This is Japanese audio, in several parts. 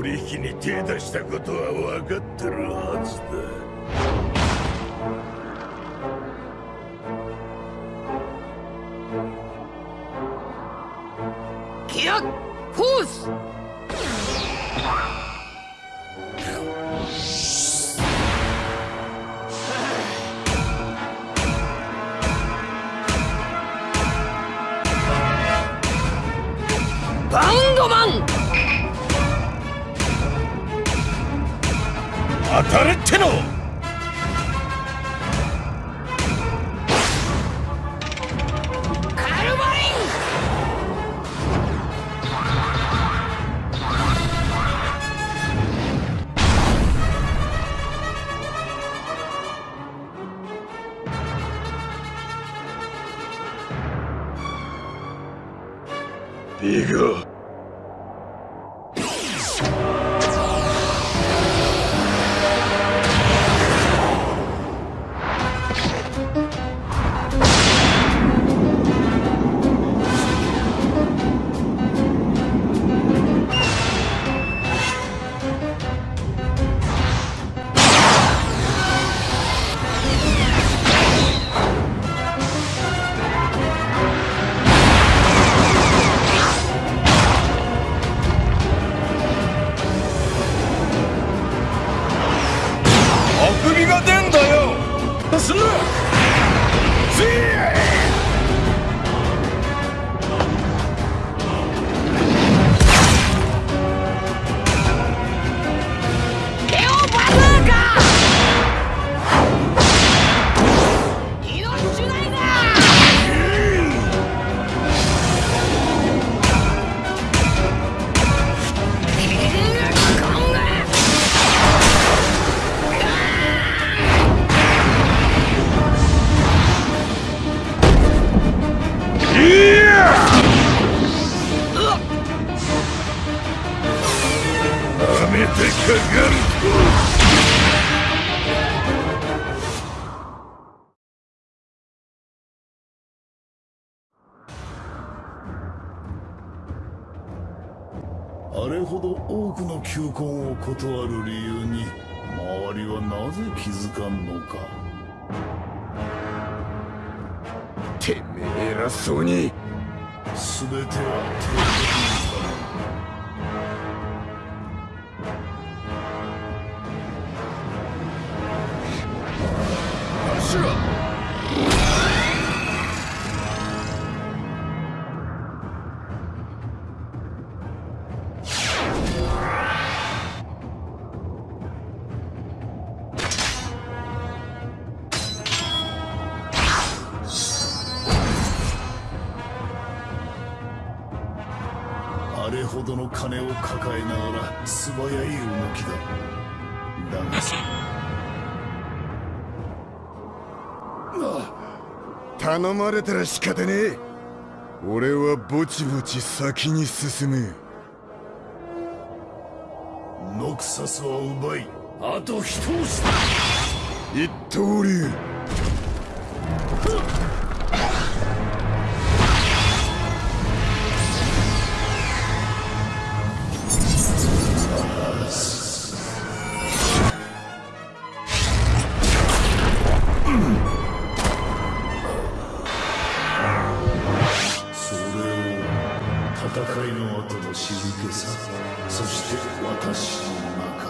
取引に手出したことは分かってるはずだ。一个ビゴ求婚を断る理由に周りはなぜ気づかんのか。てめえ偉そうに全ては手あれほどの金を抱えながら素早い動きだ。だがさ頼まれたら仕方ねえ。俺はぼちぼち先に進む。ノクサスは奪い。あと一押し一刀流の後の静けさそして私の中。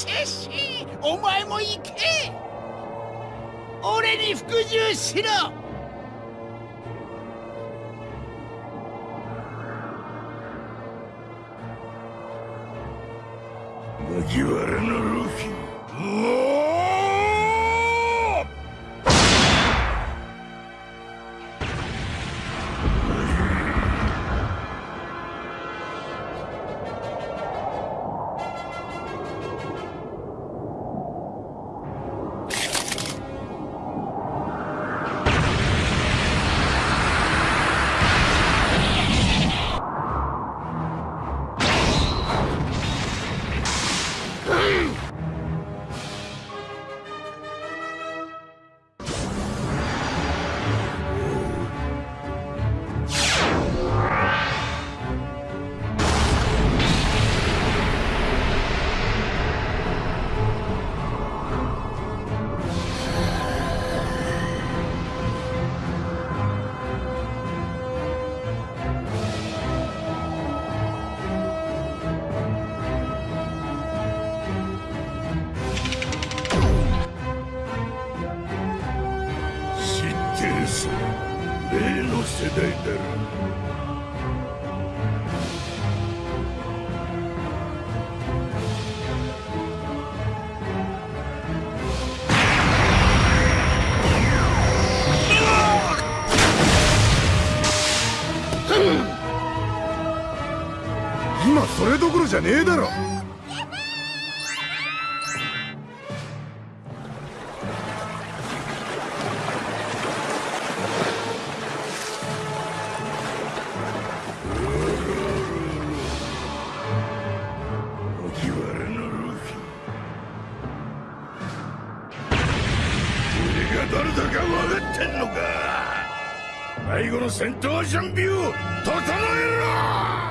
シェシお前も行け。俺に服従しろ。麦わらのルってるさ例の世代だ。ろ今それどころじゃねえだろ。ってんのか。最後の戦闘準備を整えろ！